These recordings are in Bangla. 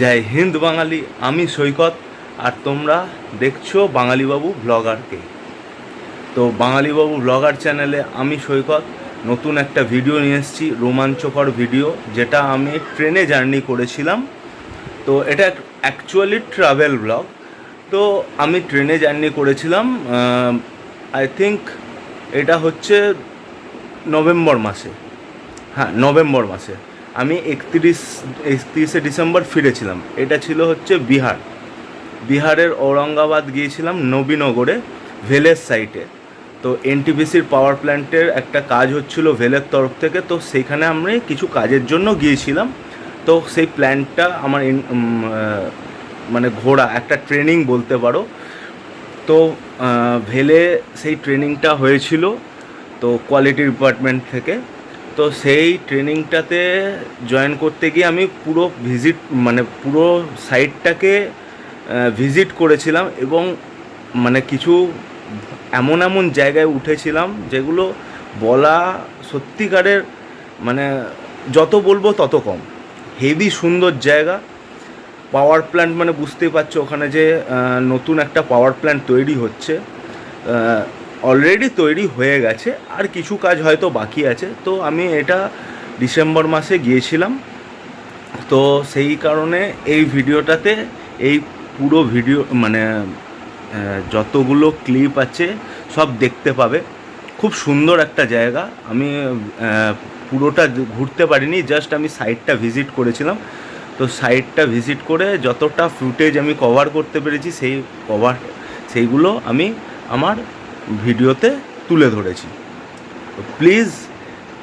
জয় হিন্দ বাঙালি, আমি সৈকত, আর তোমরা দেখছ বাঙালিবাবু ব্লগারকে। তো বাঙালিবাবু ব্লগার চ্যানেলে আমি সৈকত, নতুন একটা ভিডিও নিয়ে এসেছি, রোমাঞ্চকর ভিডিও, যেটা আমি ট্রেনে জার্নি করেছিলাম। তো এটা অ্যাকচুয়ালি ট্রাভেল ব্লগ তো আমি ট্রেনে জার্নি করেছিলাম আই থিঙ্ক এটা হচ্ছে নভেম্বর মাসে। হ্যাঁ নভেম্বর মাসে। আমি একত্রিশ, একত্রিশে ডিসেম্বর ফিরেছিলাম। এটা ছিল হচ্ছে বিহার। বিহারের ঔরঙ্গাবাদ গিয়েছিলাম নবীনগরে, ভেলের সাইটে তো এনটিপিসির পাওয়ার প্ল্যান্টের একটা কাজ হচ্ছিল ভেলের তরফ থেকে, তো সেইখানে আমি কিছু কাজের জন্য গিয়েছিলাম। তো সেই প্ল্যান্টটা আমার মানে ঘোরা একটা ট্রেনিং বলতে পারো। তো ভেলে সেই ট্রেনিংটা হয়েছিল, তো কোয়ালিটি ডিপার্টমেন্ট থেকে। তো সেই ট্রেনিংটাতে জয়েন করতে গিয়ে আমি পুরো ভিজিট মানে পুরো সাইটটাকে ভিজিট করেছিলাম এবং মানে কিছু এমন এমন জায়গায় উঠেছিলাম যেগুলো বলা সত্যিকারের মানে যত বলব তত কম। হেভি সুন্দর জায়গা। পাওয়ার প্ল্যান্ট মানে বুঝতেই পারছ ওখানে যে নতুন একটা পাওয়ার প্ল্যান্ট তৈরি হচ্ছে। অলরেডি তৈরি হয়ে গেছে, আর কিছু কাজ হয়তো বাকি আছে। তো আমি এটা ডিসেম্বর মাসে গিয়েছিলাম। তো সেই কারণে এই ভিডিওটাতে, এই পুরো ভিডিও মানে যতগুলো ক্লিপ আছে, সব দেখতে পাবে। খুব সুন্দর একটা জায়গা। আমি পুরোটা ঘুরতে পারিনি জাস্ট আমি সাইটটা ভিজিট করেছিলাম। তো সাইটটা ভিজিট করে যতটা ফুটেজ আমি কভার করতে পেরেছি, সেই কভার সেইগুলো আমি আমার ভিডিওতে তুলে ধরেছি। তো প্লিজ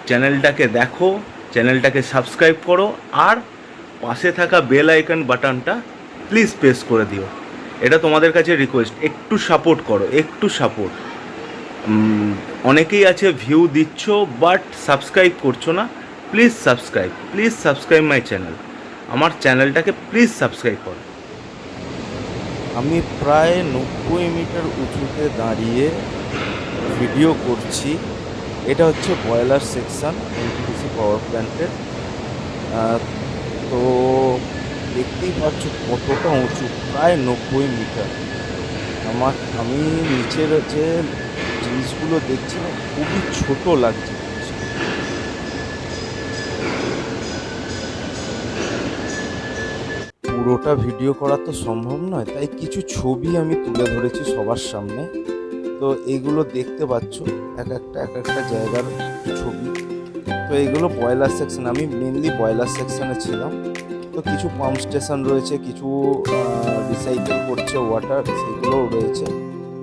চ্যানেলটাকে দেখো চ্যানেলটাকে সাবস্ক্রাইব করো, আর পাশে থাকা বেল আইকন বাটনটা প্লিজ প্রেস করে দিও। এটা তোমাদের কাছে রিকোয়েস্ট একটু সাপোর্ট করো, একটু সাপোর্ট অনেকেই আছে ভিউ দিচ্ছ বাট সাবস্ক্রাইব করছ না please subscribe please subscribe my channel আমার চ্যানেলটাকে প্লিজ সাবস্ক্রাইব করো। আমি প্রায় নব্বই মিটার উঁচুতে দাঁড়িয়ে ভিডিও করছি। এটা হচ্ছে বয়লার সেকশন, এনটিপিসি পাওয়ার প্ল্যান্টের। তো দেখতেই পাচ্ছ কতটা উঁচু, প্রায় নব্বই মিটার। আমার, আমি নিচের যে জিনিসগুলো দেখছি না, খুবই ছোট লাগছে। পুরোটা ভিডিও করা তো সম্ভব নয়, তাই কিছু ছবি আমি তুলে ধরেছি সবার সামনে। তো এইগুলো দেখতে পাচ্ছ, এক একটা এক একটা জায়গার ছবি। তো এইগুলো বয়লার সেকশন আমি মেনলি বয়লার সেকশনে ছিলাম। তো কিছু পাম্প স্টেশন রয়েছে, কিছু রিসাইকেল করছে ওয়াটার সেগুলোও রয়েছে।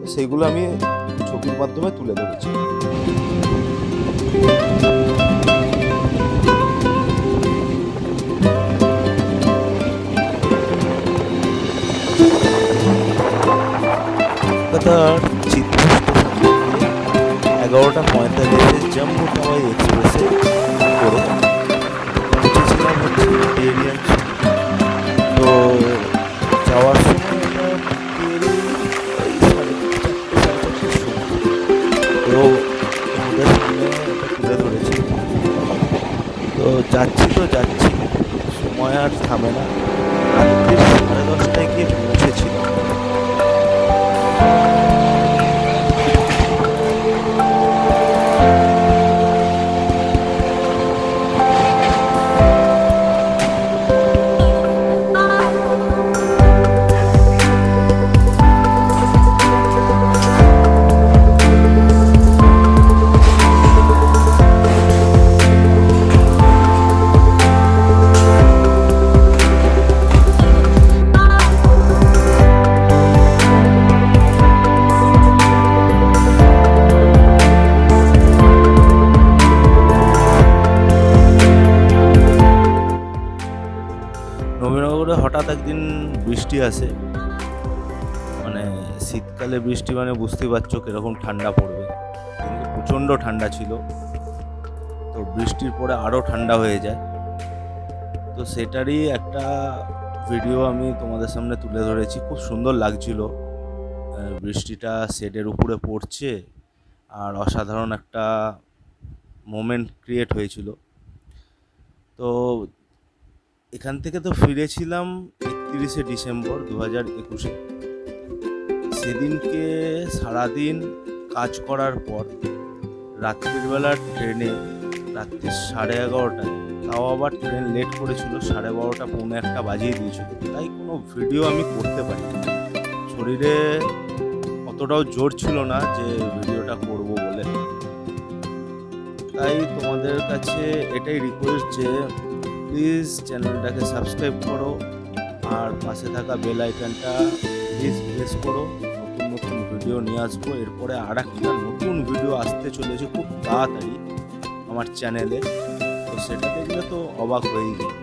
তো সেইগুলো আমি ছবির মাধ্যমে তুলে ধরেছি। কলকাতার চিত্র এগারোটা পঁয়তাল্লিশে জম্মু টাওয়াই এক্সপ্রেসে করে উঠেছিলাম হচ্ছে তো যাওয়ার সময় তো তুলে ধরেছি। তো যাচ্ছি তো যাচ্ছি। সময় আর থামে না। রাত্রি হঠাৎ একদিন বৃষ্টি আসে। মানে শীতকালে বৃষ্টি মানে বুঝতেই পারছ কীরকম ঠান্ডা পড়বে। প্রচণ্ড ঠান্ডা ছিল। তো বৃষ্টির পরে আরও ঠান্ডা হয়ে যায়। তো সেটারই একটা ভিডিও আমি তোমাদের সামনে তুলে ধরেছি। খুব সুন্দর লাগছিল। বৃষ্টিটা শেডের উপরে পড়ছে আর অসাধারণ একটা মোমেন্ট ক্রিয়েট হয়েছিল। তো এখান থেকে তো ফিরেছিলাম একত্রিশে ডিসেম্বর দু হাজার একুশে। সেদিনকে সারাদিন কাজ করার পর রাত্রির বেলা ট্রেনে, রাত্রি সাড়ে এগারোটায়। তাও আবার ট্রেন লেট করেছিল, সাড়ে বারোটা, পৌনে একটা বাজিয়ে দিয়েছিল। তাই কোনো ভিডিও আমি করতে পারি শরীরে অতটাও জোর ছিল না যে ভিডিওটা করব বলে। তাই তোমাদের কাছে এটাই রিকোয়েস্ট যে প্লিজ চ্যানেলটাকে সাবস্ক্রাইব করো আর পাশে থাকা বেল আইকনটা প্লিজ প্রেস করো। নতুন নতুন ভিডিও নিয়ে আসব। এরপরে আর একটা নতুন ভিডিও আসতে চলেছে খুব তাড়াতাড়ি আমার চ্যানেলে তো সেটা দেখলে তো অবাক হয়েই যাবে